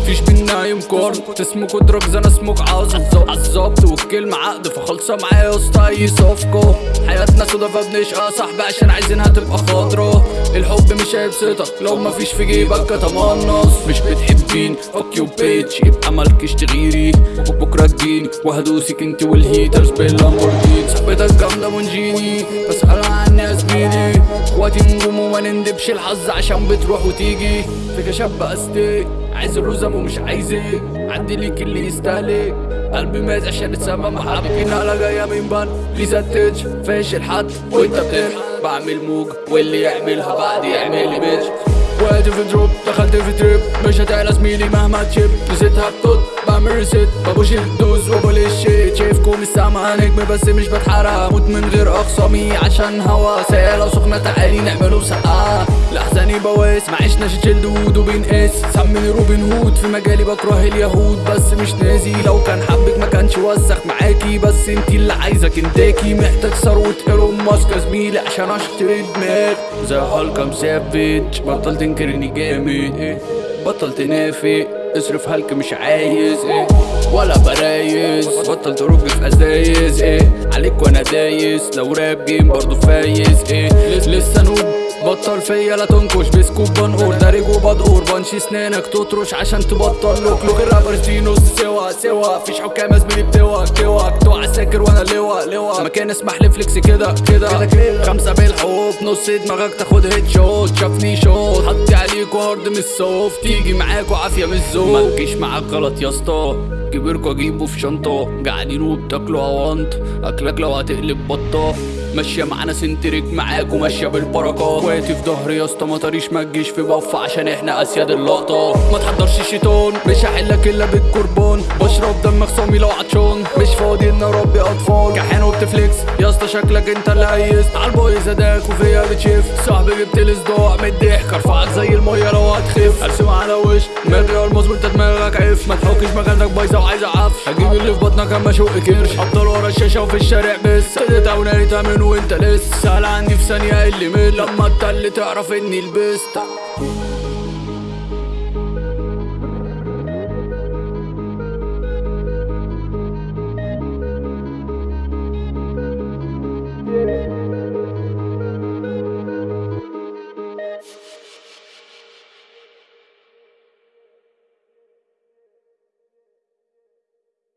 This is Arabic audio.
مفيش بينا يوم كورن. تسمك ودروجز أنا اسمك عاوز عالظبط والكلمة عقد فخلصة معايا يا اسطى اي صفقة حياتنا سودا فبنشقى صاحبي عشان عايزينها تبقى خاطرة الحب مش هيبسطك. لو مفيش في جيبك كتمنص. مش بتحب فك يو بيتش يبقى مالكش تغيري بكرة تجيني. وهدوسك انت والهيترز باللامبورجيني. صاحبتك جامدة منجيني بسأل عني زميلي إخواتي نجوم وما نندبش الحظ عشان بتروح وتيجي. فيك شاب استيك عايز الرزم ومش عايزك عدي ليك اللي يستهلك قلبي مات عشان اتسمى محبكين على جاية من بان. ليزا تيتش فاشل حد وانت بتلحق بعمل موج واللي يعملها بعد يعمل لي بيتش وقعت في دروب دخلت في تريب مش هتعلى زميلي مهما تشيب نسيتها بتوت بعمل ريسيت ببوش الدوز وبقول الشيت شايفكم السما نجم بس مش بتحرق أموت من غير اخصامي عشان هوا سيالة سخنة تعالي نعمله بسقعة لحزاني بواس معيشنا شيل دود وبنقاس سميني روبن هود في مجالي بكره اليهود بس مش نازي لو كان حبك ما كانش وسخ معاكي بس انتي اللي عايزة كنتاكي محتاج ثروة ايرون ماسك زميلي عشان اشتري دماغ زي هالك مسافج بطل تنكر اني جامد إيه؟ بطل تنافق اصرف هلك مش عايز إيه؟ ولا برايز. بطل ترج في ازايز إيه؟ عليك وأنا دايس. لو راب جيم برضه فايز إيه؟ لس- لسه نوب. بطل فيا لا تنكش. بسكوب بنقول دارج وبدقور بنشي سنانك تطرش عشان تبطل لوك. لوك الرابرز دي نص سوا سوا. فيش حكام زميلي بتوك توك مكان اسمح لي فليكس كده كده. خمسة بالحب نص دماغك تاخد هيد شوت شافني شوت حطي عليك هارد من الصوف تيجي معاك وعافية من الزوف ما تجيش معاك غلط يا اسطى. كبركوا اجيبه في شنطة. قاعدين وبتاكلوا اوانط أكلك لو هتقلب بطة. ماشية معانا سنتريك معاك وماشية بالبركة. اخواتي في ظهري يا اسطى ما طريش ما تجيش في بف عشان إحنا أسياد اللقطة. ما تحضرش الشيطان مش هحلك إلا بالكربون بشرب دم خصامي لو عطشان. مش فاضي إن أربي أطفال. كحيان وبتفليكس. يا اسطى شكلك أنت اللي هيست. عالبايظ اداك وفيا بتشف صاحبي جبت لي صداع من الضحك. أرفعك زي المية لو هتخف. أرسم على وش. من ريال مظبوط انت دماغك عف. ما تحكش مكانك بايظة وعايزة عفش. هجيب اللي في بطنك أما أشق كرش. أفضل ورا الشاشة وفي الشارع بس. ابتديت أو ناري تامن وانت لسه سهل عني في ثانية اللي مل لما التل تعرف اني لبست